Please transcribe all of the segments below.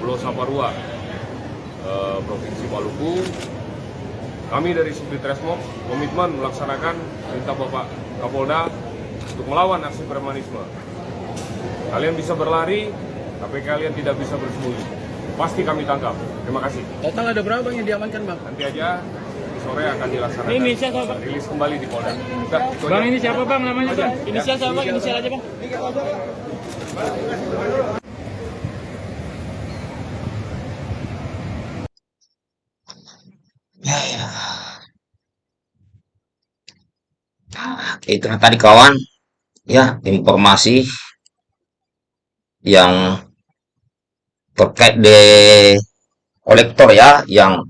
Pulau Saparua, eh, Provinsi Maluku. Kami dari Subdit Resmob komitmen melaksanakan perintah Bapak Kapolda untuk melawan aksi premanisme. Kalian bisa berlari, tapi kalian tidak bisa bersembunyi. Pasti kami tangkap. Terima kasih. Total ada berapa bang yang diamankan bang? Nanti aja sore akan dilaksanakan. Ini siapa, Pak? Rilis kembali di Polda. Itu Bang ini siapa bang namanya bang? Inisial siapa bang? Inisial aja bang. Ya, ya. Itu tadi kawan, ya informasi yang terkait de kolektor ya, yang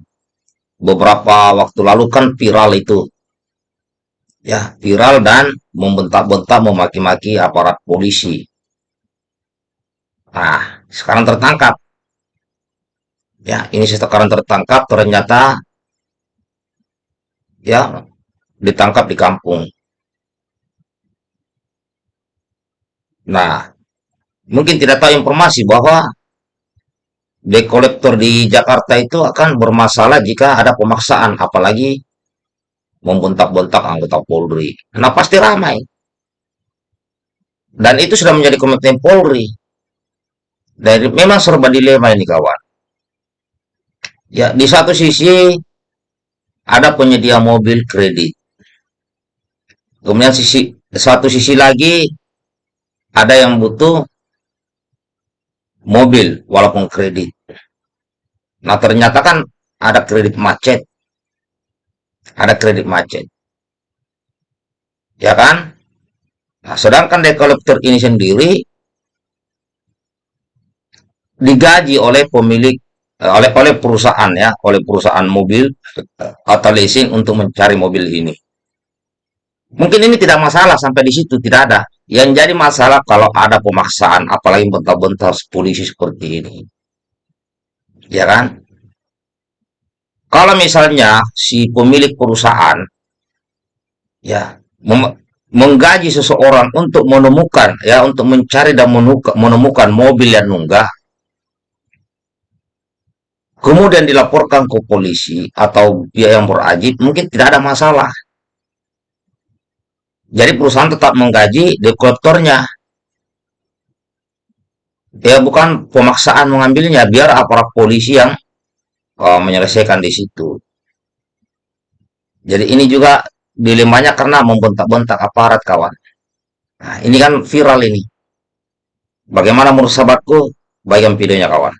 beberapa waktu lalu kan viral itu. Ya, viral dan membentak-bentak, memaki-maki aparat polisi. Nah, sekarang tertangkap. Ya, ini sekarang tertangkap, ternyata ya ditangkap di kampung. Nah, mungkin tidak tahu informasi bahwa debt collector di Jakarta itu akan bermasalah jika ada pemaksaan, apalagi membentak-bentak anggota Polri. Nah, pasti ramai. Dan itu sudah menjadi komitmen Polri. Dan memang serba dilema ini kawan. Ya, di satu sisi ada penyedia mobil kredit. Kemudian sisi satu sisi lagi ada yang butuh mobil walaupun kredit. Nah, ternyata kan ada kredit macet. Ada kredit macet. Ya kan? Nah, sedangkan debt ini sendiri digaji oleh pemilik eh, oleh oleh perusahaan ya, oleh perusahaan mobil eh, atau leasing untuk mencari mobil ini. Mungkin ini tidak masalah sampai di situ tidak ada. Yang jadi masalah kalau ada pemaksaan, apalagi bentar-bentar polisi seperti ini. Ya kan? Kalau misalnya si pemilik perusahaan ya menggaji seseorang untuk menemukan ya untuk mencari dan menemukan mobil yang nunggah kemudian dilaporkan ke polisi atau pihak yang berajib mungkin tidak ada masalah jadi perusahaan tetap menggaji dekolektornya. Ya bukan pemaksaan mengambilnya, biar aparat polisi yang uh, menyelesaikan di situ. Jadi ini juga dilemanya karena membentak-bentak aparat kawan. Nah, ini kan viral ini. Bagaimana menurut sahabatku? Bagian videonya kawan.